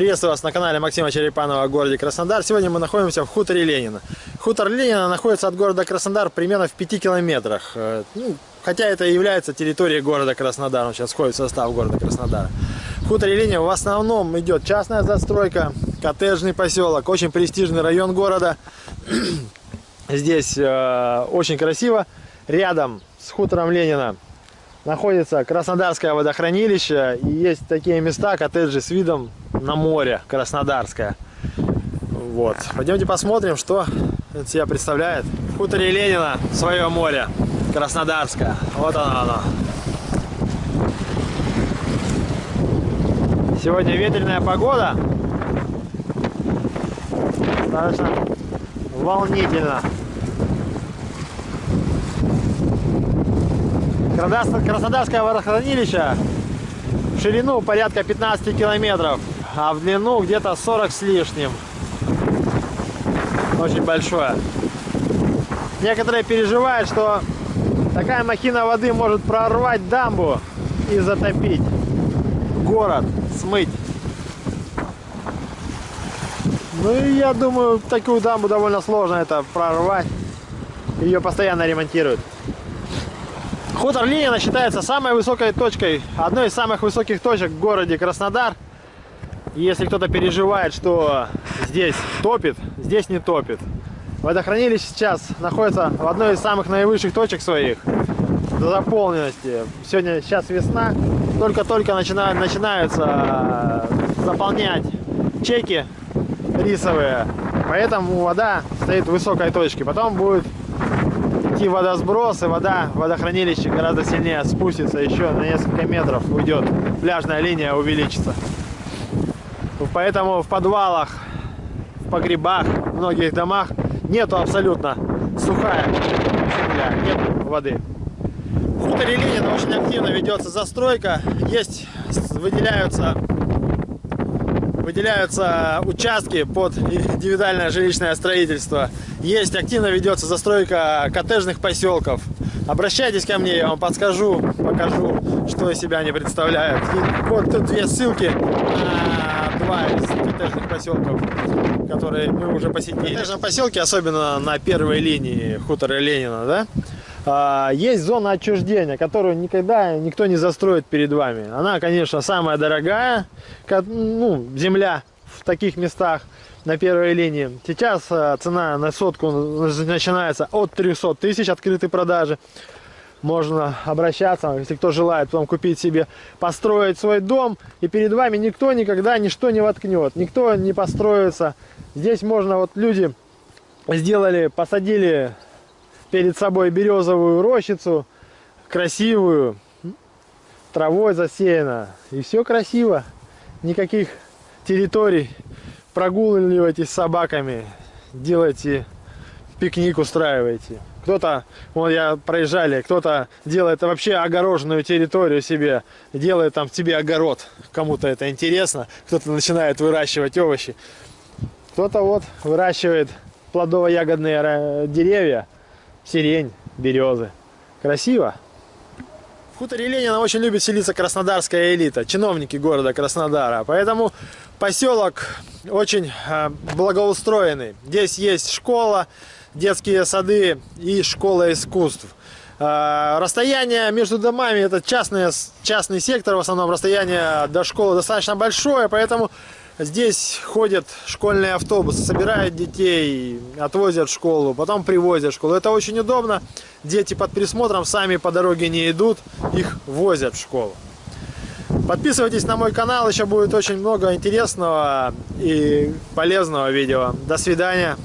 Приветствую вас на канале Максима Черепанова о городе Краснодар. Сегодня мы находимся в хуторе Ленина. Хутор Ленина находится от города Краснодар примерно в 5 километрах. Э, ну, хотя это и является территорией города Краснодар. Он сейчас входит в состав города Краснодара. В хуторе Ленина в основном идет частная застройка, коттеджный поселок, очень престижный район города. Здесь э, очень красиво. Рядом с хутором Ленина находится Краснодарское водохранилище. И есть такие места, коттеджи с видом на море Краснодарское. Вот. Пойдемте посмотрим, что это себя представляет. В Ленина свое море Краснодарское. Вот оно оно. Сегодня ветреная погода. Достаточно волнительно. Краснодарское водохранилище в ширину порядка 15 километров, а в длину где-то 40 с лишним. Очень большое. Некоторые переживают, что такая махина воды может прорвать дамбу и затопить город, смыть. Ну и я думаю, такую дамбу довольно сложно это прорвать. Ее постоянно ремонтируют. Хутор Ленина считается самой высокой точкой, одной из самых высоких точек в городе Краснодар. И если кто-то переживает, что здесь топит, здесь не топит. Водохранилище сейчас находится в одной из самых наивысших точек своих до заполненности. Сегодня сейчас весна, только-только начинают, начинаются заполнять чеки рисовые, поэтому вода стоит в высокой точке. Потом будет идти водосброс, и вода в водохранилище гораздо сильнее спустится, еще на несколько метров уйдет, пляжная линия увеличится. Поэтому в подвалах, в погребах, в многих домах нету абсолютно сухая земля, нет воды. В хуторе Ленина очень активно ведется застройка, есть, выделяются выделяются участки под индивидуальное жилищное строительство. Есть, активно ведется застройка коттеджных поселков. Обращайтесь ко мне, я вам подскажу, покажу, что из себя они представляют. И вот тут две ссылки на два из коттеджных поселков, которые мы уже посетили. В коттеджном поселке, особенно на первой линии хутора Ленина, да, есть зона отчуждения, которую никогда никто не застроит перед вами. Она, конечно, самая дорогая, ну, земля в таких местах на первой линии. Сейчас а, цена на сотку начинается от 300 тысяч открытой продажи. Можно обращаться, если кто желает потом купить себе, построить свой дом. И перед вами никто никогда ничто не воткнет, никто не построится. Здесь можно, вот люди сделали, посадили перед собой березовую рощицу, красивую, травой засеяна. И все красиво. Никаких территорий. Прогуливайтесь с собаками, делайте пикник, устраивайте. Кто-то, вот я проезжали, кто-то делает вообще огороженную территорию себе, делает там себе огород. Кому-то это интересно. Кто-то начинает выращивать овощи. Кто-то вот выращивает плодово-ягодные деревья сирень, березы. Красиво. В хуторе Ленина очень любит селиться краснодарская элита, чиновники города Краснодара. Поэтому поселок очень э, благоустроенный. Здесь есть школа, детские сады и школа искусств. Э, расстояние между домами, это частный, частный сектор, в основном расстояние до школы достаточно большое, поэтому Здесь ходят школьные автобусы, собирают детей, отвозят в школу, потом привозят в школу. Это очень удобно. Дети под присмотром сами по дороге не идут, их возят в школу. Подписывайтесь на мой канал, еще будет очень много интересного и полезного видео. До свидания.